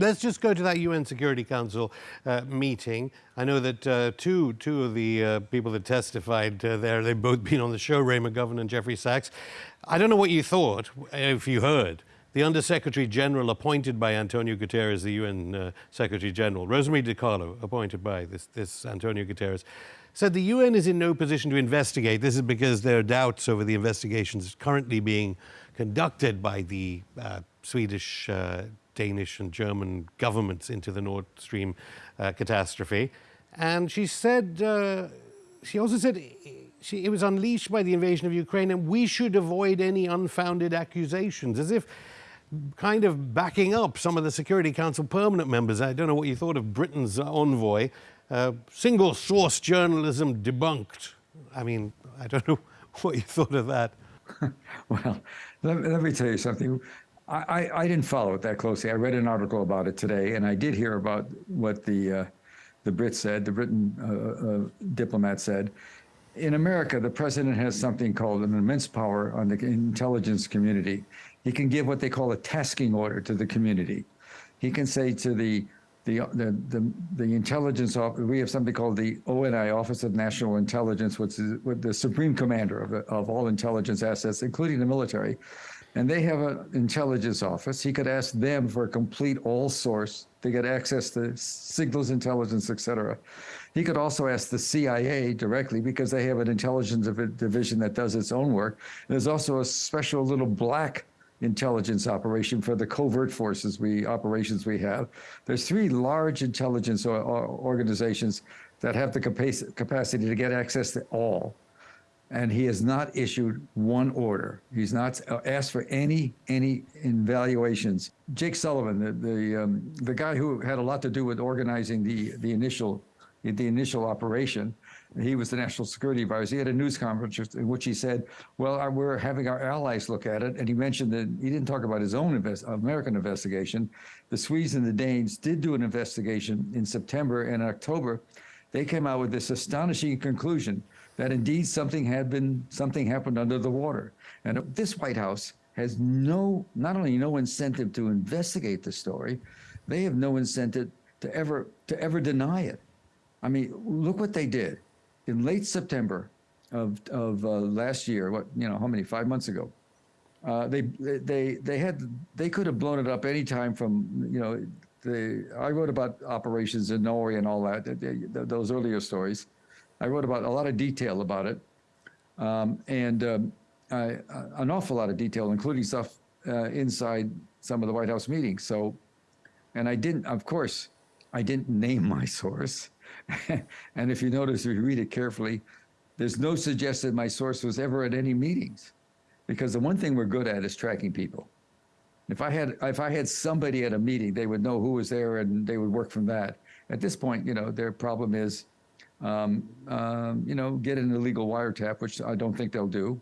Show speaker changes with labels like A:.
A: Let's just go to that UN Security Council uh, meeting. I know that uh, two, two of the uh, people that testified uh, there, they've both been on the show, Ray McGovern and Jeffrey Sachs. I don't know what you thought, if you heard. The Undersecretary General appointed by Antonio Guterres, the UN uh, Secretary General, Rosemary DiCarlo, appointed by this, this Antonio Guterres, said the UN is in no position to investigate. This is because there are doubts over the investigations currently being conducted by the uh, Swedish Danish and German governments into the Nord Stream uh, catastrophe. And she said, uh, she also said she, it was unleashed by the invasion of Ukraine and we should avoid any unfounded accusations, as if kind of backing up some of the Security Council permanent members. I don't know what you thought of Britain's envoy. Uh, single source journalism debunked. I mean, I don't know what you thought of that.
B: well, let, let, me tell you something. I, I didn't follow it that closely. I read an article about it today, and I did hear about what the uh, the Brits said, the Britain uh, uh, diplomat said. In America, the president has something called an immense power on the intelligence community. He can give what they call a tasking order to the community. He can say to the the the the, the intelligence office. We have something called the ONI, Office of National Intelligence, which is the supreme commander of, of all intelligence assets, including the military and they have an intelligence office. He could ask them for a complete all source to get access to signals intelligence, et cetera. He could also ask the CIA directly because they have an intelligence division that does its own work. There's also a special little black intelligence operation for the covert forces we operations we have. There's three large intelligence organizations that have the capacity to get access to all and he has not issued one order. He's not asked for any any evaluations. Jake Sullivan, the the, um, the guy who had a lot to do with organizing the the initial the initial operation, he was the national security advisor. He had a news conference in which he said, "Well, we're having our allies look at it," and he mentioned that he didn't talk about his own invest American investigation. The Swedes and the Danes did do an investigation in September and October. They came out with this astonishing conclusion that indeed something had been, something happened under the water. And this White House has no, not only no incentive to investigate the story, they have no incentive to ever, to ever deny it. I mean, look what they did. In late September of, of uh, last year, what, you know, how many, five months ago, uh, they, they, they had, they could have blown it up anytime from, you know, the, I wrote about operations in Norway and all that, those earlier stories. I wrote about a lot of detail about it, um, and um, I, an awful lot of detail, including stuff uh, inside some of the White House meetings. So, and I didn't, of course, I didn't name my source. and if you notice, if you read it carefully, there's no suggestion my source was ever at any meetings, because the one thing we're good at is tracking people. If I had if I had somebody at a meeting, they would know who was there and they would work from that. At this point, you know, their problem is um, um, you know, get an illegal wiretap, which I don't think they'll do.